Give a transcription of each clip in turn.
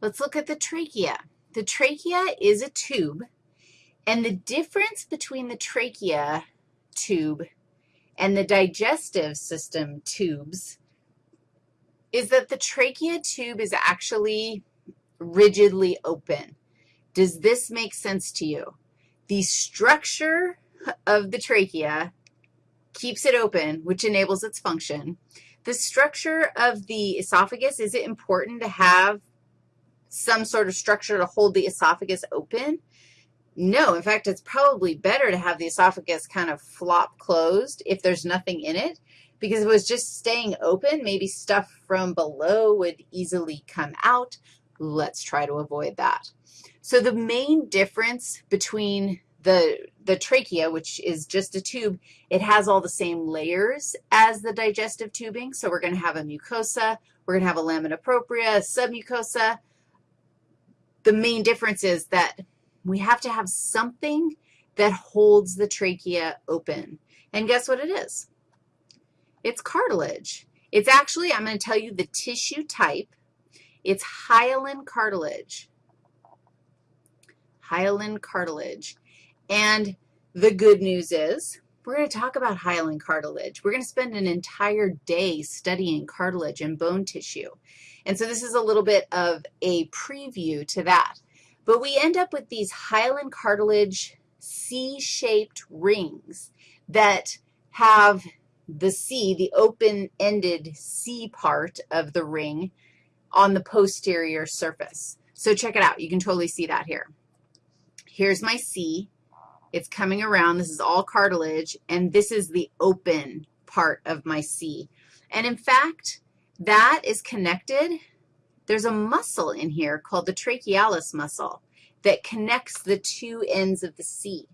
Let's look at the trachea. The trachea is a tube, and the difference between the trachea tube and the digestive system tubes is that the trachea tube is actually rigidly open. Does this make sense to you? The structure of the trachea keeps it open, which enables its function. The structure of the esophagus, is it important to have some sort of structure to hold the esophagus open? No. In fact, it's probably better to have the esophagus kind of flop closed if there's nothing in it, because if it was just staying open, maybe stuff from below would easily come out. Let's try to avoid that. So the main difference between the, the trachea, which is just a tube, it has all the same layers as the digestive tubing. So we're going to have a mucosa, we're going to have a lamina propria, a submucosa. The main difference is that we have to have something that holds the trachea open. And guess what it is? It's cartilage. It's actually, I'm going to tell you the tissue type. It's hyaline cartilage. Hyaline cartilage. And the good news is we're going to talk about hyaline cartilage. We're going to spend an entire day studying cartilage and bone tissue. And so this is a little bit of a preview to that. But we end up with these hyaline cartilage C-shaped rings that have the C, the open-ended C part of the ring on the posterior surface. So check it out. You can totally see that here. Here's my C. It's coming around. This is all cartilage, and this is the open part of my C. And in fact, that is connected there's a muscle in here called the trachealis muscle that connects the two ends of the C.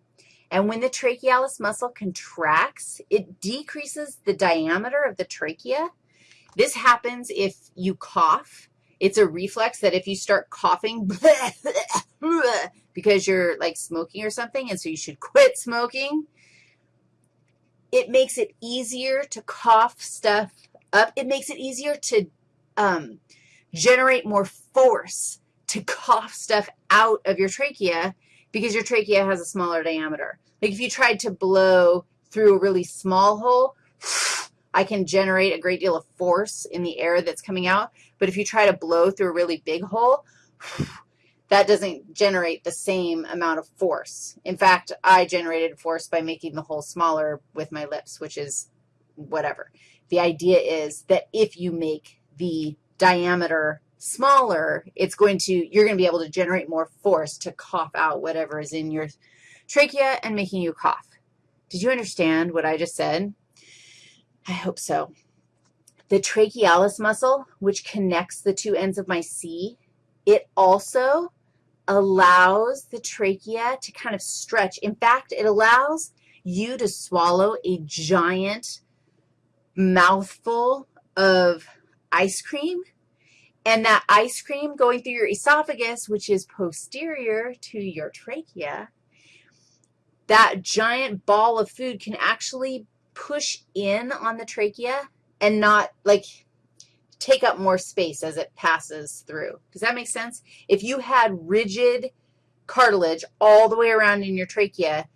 And when the trachealis muscle contracts, it decreases the diameter of the trachea. This happens if you cough. It's a reflex that if you start coughing because you're like smoking or something, and so you should quit smoking, it makes it easier to cough stuff up. It makes it easier to um, generate more force to cough stuff out of your trachea because your trachea has a smaller diameter. Like if you tried to blow through a really small hole, I can generate a great deal of force in the air that's coming out. But if you try to blow through a really big hole, that doesn't generate the same amount of force. In fact, I generated force by making the hole smaller with my lips, which is whatever. The idea is that if you make the diameter smaller, it's going to, you're going to be able to generate more force to cough out whatever is in your trachea and making you cough. Did you understand what I just said? I hope so. The trachealis muscle, which connects the two ends of my C, it also allows the trachea to kind of stretch. In fact, it allows you to swallow a giant mouthful of ice cream, and that ice cream going through your esophagus, which is posterior to your trachea, that giant ball of food can actually push in on the trachea and not, like, take up more space as it passes through. Does that make sense? If you had rigid cartilage all the way around in your trachea,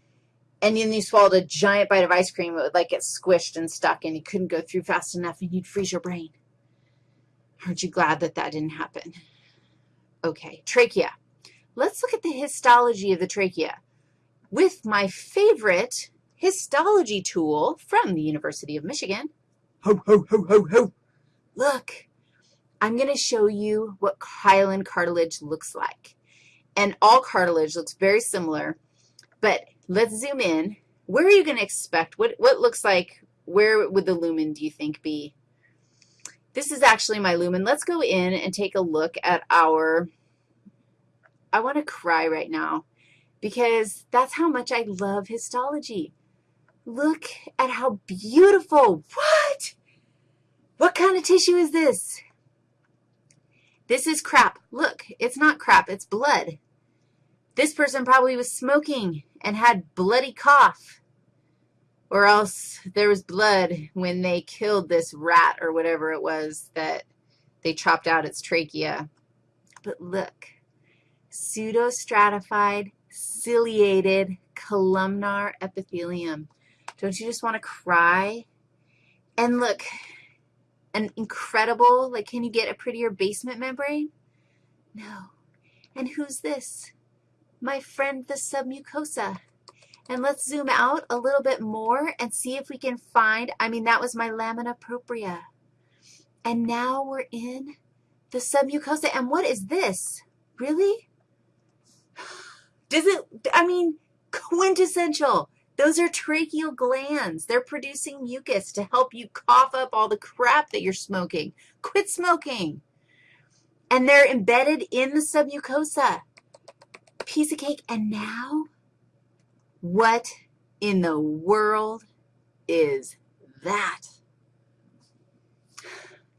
and then you swallowed a giant bite of ice cream, it would like get squished and stuck, and you couldn't go through fast enough, and you'd freeze your brain. Aren't you glad that that didn't happen? Okay, trachea. Let's look at the histology of the trachea with my favorite histology tool from the University of Michigan. Ho, ho, ho, ho, ho. Look, I'm going to show you what hyaline cartilage looks like. And all cartilage looks very similar, but let's zoom in. Where are you going to expect? What, what looks like, where would the lumen, do you think, be? This is actually my lumen. Let's go in and take a look at our, I want to cry right now because that's how much I love histology. Look at how beautiful. What? What kind of tissue is this? This is crap. Look, it's not crap. It's blood. This person probably was smoking and had bloody cough or else there was blood when they killed this rat or whatever it was that they chopped out its trachea. but look, pseudostratified ciliated columnar epithelium. Don't you just want to cry? And look, an incredible, like can you get a prettier basement membrane? No. And who's this? My friend, the submucosa. And let's zoom out a little bit more and see if we can find, I mean, that was my lamina propria. And now we're in the submucosa. And what is this? Really? Does it, I mean, quintessential. Those are tracheal glands. They're producing mucus to help you cough up all the crap that you're smoking. Quit smoking. And they're embedded in the submucosa. Piece of cake. And now, what in the world is that?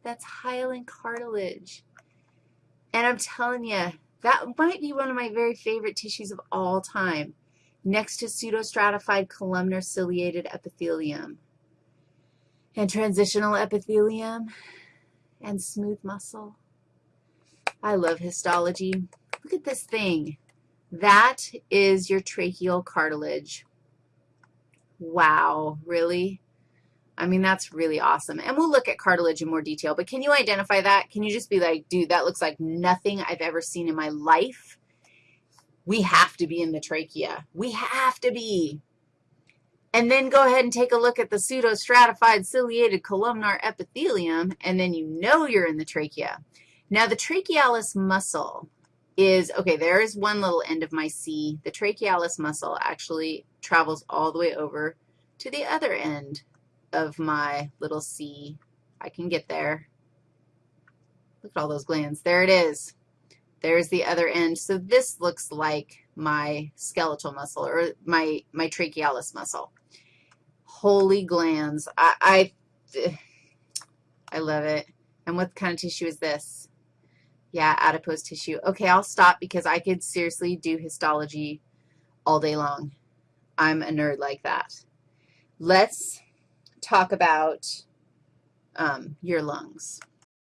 That's hyaline cartilage. And I'm telling you, that might be one of my very favorite tissues of all time, next to pseudostratified columnar ciliated epithelium and transitional epithelium and smooth muscle. I love histology. Look at this thing. That is your tracheal cartilage. Wow, really? I mean, that's really awesome. And we'll look at cartilage in more detail, but can you identify that? Can you just be like, dude, that looks like nothing I've ever seen in my life? We have to be in the trachea. We have to be. And then go ahead and take a look at the pseudostratified ciliated columnar epithelium, and then you know you're in the trachea. Now, the trachealis muscle is, okay, there is one little end of my C. The trachealis muscle actually travels all the way over to the other end of my little C. I can get there. Look at all those glands. There it is. There's the other end. So this looks like my skeletal muscle or my, my trachealis muscle. Holy glands. I, I, I love it. And what kind of tissue is this? Yeah, adipose tissue. Okay, I'll stop because I could seriously do histology all day long. I'm a nerd like that. Let's talk about um, your lungs.